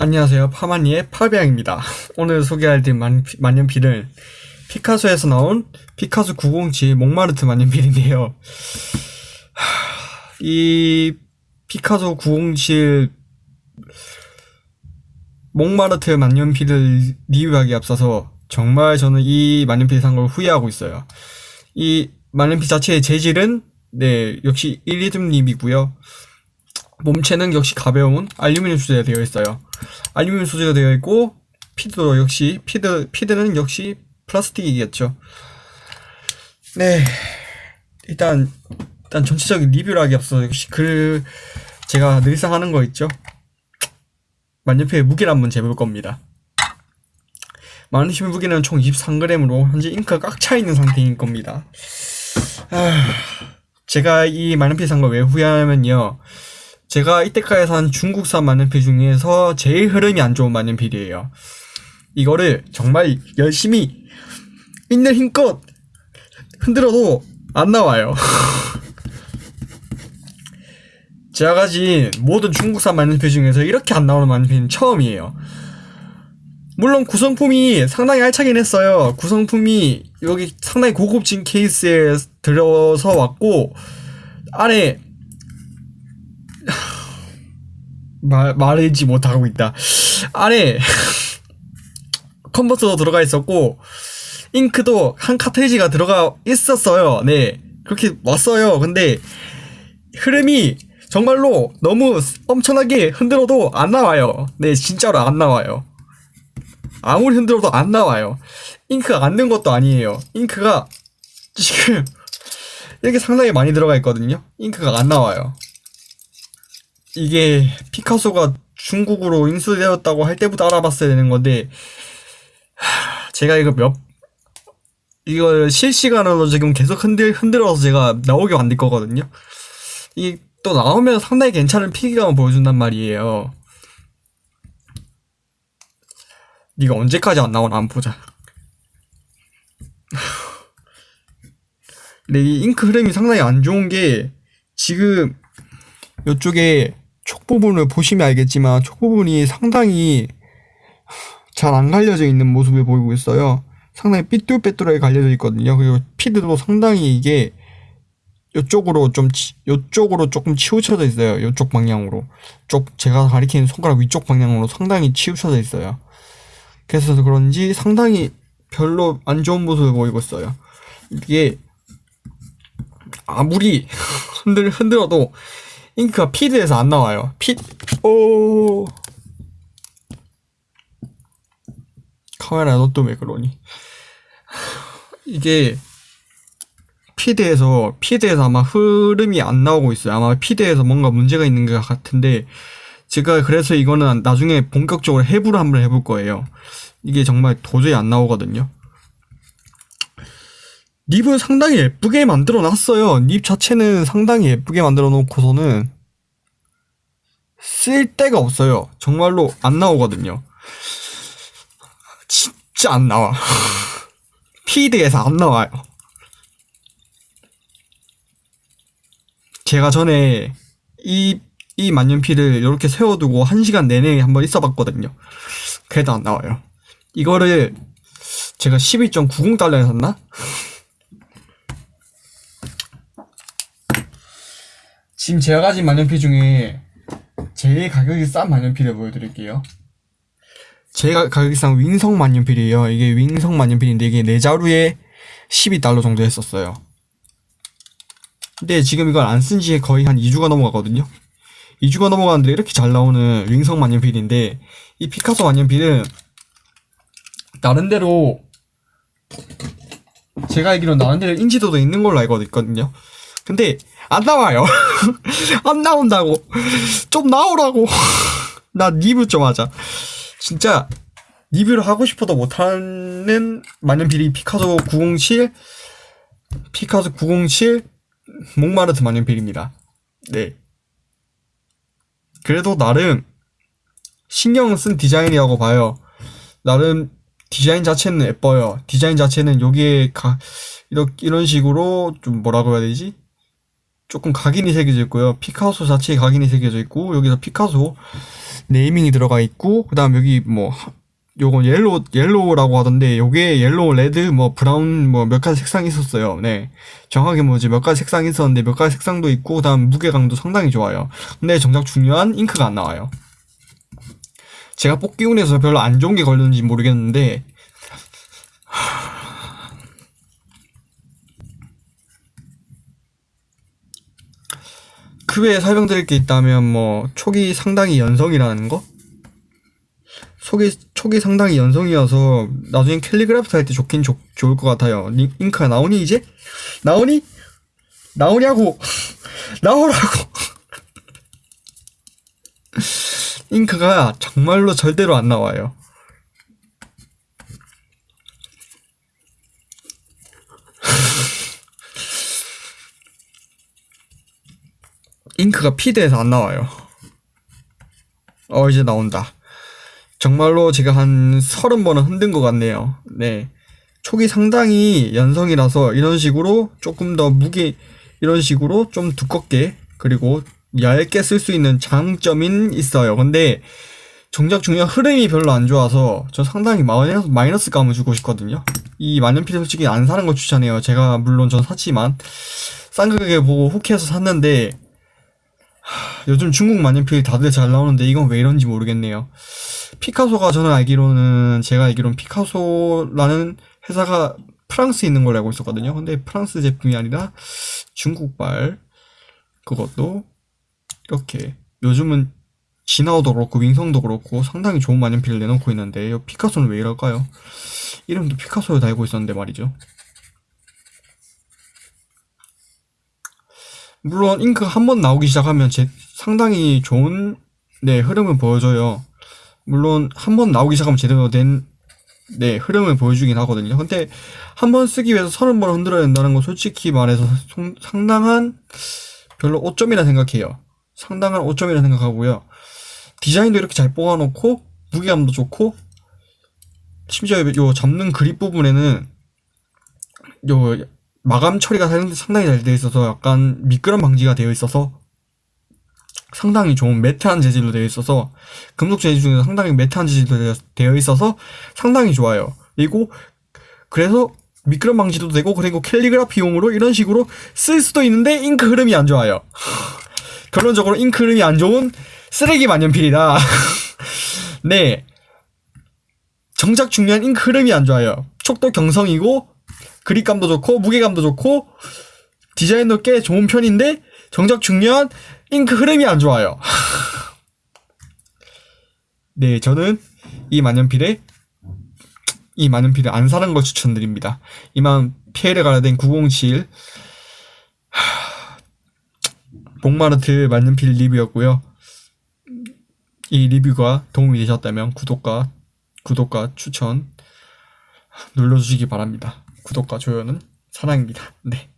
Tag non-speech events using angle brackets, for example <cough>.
안녕하세요. 파마니의 파비앙입니다. 오늘 소개할 딜 만, 만년필은 피카소에서 나온 피카소 907 몽마르트 만년필인데요. 이 피카소 907 몽마르트 만년필을 리뷰하기 앞서서 정말 저는 이 만년필 산 걸 후회하고 있어요. 이 만년필 자체의 재질은 네 역시 이리듐 nib이고요. 몸체는 역시 가벼운 알루미늄 소재가 되어 있어요. 알루미늄 소재가 되어 있고 피드도 역시 피드 피드는 역시 플라스틱이겠죠. 네 일단 일단 전체적인 리뷰를 하기 앞서 역시 그 제가 늘상 하는 거 있죠. 만년필의 무게를 한번 재볼 겁니다. 만년필 무게는 총 23g으로 현재 잉크가 꽉 차 있는 상태인 겁니다. 아, 제가 이 만년필 산 걸 왜 후회하면요. 제가 이때까지 산 중국산 만년필 중에서 제일 흐름이 안 좋은 만년필이에요. 이거를 정말 열심히 있는 힘껏 흔들어도 안 나와요. <laughs> 제가 가진 모든 중국산 만년필 중에서 이렇게 안 나오는 만년필은 처음이에요. 물론 구성품이 상당히 알차긴 했어요. 구성품이 여기 상당히 고급진 케이스에 들어서 왔고 안에 말, 말하지 못하고 있다. 안에 <laughs> 컨버터도 들어가 있었고 잉크도 한 카트리지가 들어가 있었어요. 네. 그렇게 왔어요. 근데 흐름이 정말로 너무 엄청나게 흔들어도 안 나와요. 네, 진짜로 안 나와요. 아무리 흔들어도 안 나와요. 잉크가 안든 것도 아니에요. 잉크가 지금 <laughs> 이렇게 상당히 많이 들어가 있거든요. 잉크가 안 나와요. 이게 피카소가 중국으로 인수되었다고 할 때부터 알아봤어야 되는 건데 제가 이거 몇 이걸 실시간으로 지금 계속 흔들 흔들어서 제가 나오게 만들 거거든요. 이 또 나오면 상당히 괜찮은 피기감을 보여준단 말이에요. 네가 언제까지 안 나오나 한번 보자. 근데 이 잉크 흐름이 상당히 안 좋은 게 지금 이쪽에 촉 부분을 보시면 알겠지만 촉 부분이 상당히 잘 안 갈려져 있는 모습을 보이고 있어요. 상당히 삐뚤빼뚤하게 갈려져 있거든요. 그리고 피드도 상당히 이게 이쪽으로 좀 이쪽으로 조금 치우쳐져 있어요. 이쪽 방향으로 쪽 제가 가리키는 손가락 위쪽 방향으로 상당히 치우쳐져 있어요. 그래서 그런지 상당히 별로 안 좋은 모습을 보이고 있어요. 이게 아무리 <laughs> 흔들 흔들어도 잉크가 피드에서 안 나와요. 피, 오. 카메라 너 또 왜 그러니? <laughs> 이게 피드에서 피드에서 아마 흐름이 안 나오고 있어요. 아마 피드에서 뭔가 문제가 있는 것 같은데 제가 그래서 이거는 나중에 본격적으로 해부를 한번 해볼 거예요. 이게 정말 도저히 안 나오거든요. 립을 상당히 예쁘게 만들어 놨어요. 립 자체는 상당히 예쁘게 만들어 놓고서는 쓸 데가 없어요. 정말로 안 나오거든요. 진짜 안 나와. <laughs> 피드에서 안 나와요. 제가 전에 이, 이 만년필을 이렇게 세워두고 한 시간 내내 한번 있어 봤거든요. 그래도 안 나와요. 이거를 제가 12.90달러에 샀나? 지금 제가 가진 만년필 중에 제일 가격이 싼 만년필을 보여드릴게요. 제가 가격이 싼 윙성 만년필이에요. 이게 윙성 만년필인데 이게 네 자루에 12달러 정도 했었어요. 근데 지금 이걸 안 쓴 지 거의 한 2주가 넘어가거든요. 2주가 넘어가는데 이렇게 잘 나오는 윙성 만년필인데 이 피카소 만년필은 나름대로 제가 알기로 나름대로 인지도도 있는 걸로 알고 있거든요. 근데 안 나와요. <laughs> 안 나온다고. 좀 나오라고. <laughs> 나 리뷰 좀 하자. 진짜 리뷰를 하고 싶어도 못하는 만년필이 피카소 907 피카소 907 몽마르트 만년필입니다. 네. 그래도 나름 신경 쓴 디자인이라고 봐요. 나름 디자인 자체는 예뻐요. 디자인 자체는 여기에 가, 이렇게, 이런 식으로 좀 뭐라고 해야 되지? 조금 각인이 새겨져 있고요. 피카소 자체에 각인이 새겨져 있고 여기서 피카소 naming이 들어가 있고 그다음 여기 뭐 하- 요건 yellow yellow라고 하던데 요게 yellow, red, 뭐 brown 뭐 몇 가지 색상이 있었어요. 네. 정확하게 뭐지 몇 가지 색상이 있었는데 몇 가지 색상도 있고 그다음 무게감도 상당히 좋아요. 근데 정작 중요한 잉크가 안 나와요. 제가 뽑기 운에서 별로 안 좋은 게 걸렸는지 모르겠는데 그 외에 설명드릴 게 있다면 뭐 촉이 상당히 연성이라는 거? 촉이, 촉이 상당히 연성이어서 나중에 캘리그래피 할 때 좋긴 좋, 좋을 것 같아요. 링- 잉크가 나오니 이제? 나오니? 나오냐고! <laughs> 나오라고! <laughs> 잉크가 정말로 절대로 안 나와요. 잉크가 피드에서 안 나와요. 어, 이제 나온다. 정말로 제가 한 서른 번은 흔든 것 같네요. 네. 촉이 상당히 연성이라서 이런 식으로 조금 더 무게, 이런 식으로 좀 두껍게, 그리고 얇게 쓸 수 있는 장점인 있어요. 근데 정작 중요한 흐름이 별로 안 좋아서 저 상당히 마이너스, 마이너스 감을 주고 싶거든요. 이 만년필 솔직히 안 사는 걸 추천해요. 제가 물론 전 샀지만 싼 가격에 보고 혹해서 샀는데 요즘 중국 만년필 다들 잘 나오는데 이건 왜 이런지 모르겠네요. 피카소가 저는 알기로는 제가 알기로는 피카소라는 회사가 프랑스에 있는 걸로 알고 있었거든요. 근데 프랑스 제품이 아니라 중국발 그것도 이렇게 요즘은 진하오도 그렇고 윙성도 그렇고 상당히 좋은 만년필을 내놓고 있는데 이 피카소는 왜 이럴까요? 이름도 피카소에 달고 있었는데 말이죠. 물론 잉크 한 번 나오기 시작하면 제 상당히 좋은 네 흐름을 보여줘요. 물론 한 번 나오기 시작하면 제대로 된 네, 흐름을 보여주긴 하거든요. 근데 한 번 쓰기 위해서 서른 번 흔들어야 된다는 건 솔직히 말해서 송- 상당한 별로 오점이라 생각해요. 상당한 오점이라 생각하고요. 디자인도 이렇게 잘 뽑아놓고 무게감도 좋고 심지어 요 잡는 그립 부분에는 요 마감 처리가 상- 상당히 잘 되어 있어서 약간 미끄럼 방지가 되어 있어서 상당히 좋은 매트한 재질로 되어 있어서 금속 재질 중에서 상당히 매트한 재질로 되어 있어서 상당히 좋아요. 그리고 그래서 미끄럼 방지도 되고 그리고 캘리그라피용으로 이런 식으로 쓸 수도 있는데 잉크 흐름이 안 좋아요. <laughs> 결론적으로 잉크 흐름이 안 좋은 쓰레기 만년필이다. <laughs> 네. 정작 중요한 잉크 흐름이 안 좋아요. 촉도 경성이고 그립감도 좋고 무게감도 좋고 디자인도 꽤 좋은 편인데 정작 중요한 잉크 흐름이 안 좋아요. <laughs> 네, 저는 이 만년필에 이 만년필을 안 사는 걸 추천드립니다. 이만 피해를 가려된 907 복마르트 만년필 리뷰였고요. 이 리뷰가 도움이 되셨다면 구독과 구독과 추천 눌러주시기 바랍니다. 구독과 좋아요는 사랑입니다. <laughs> 네.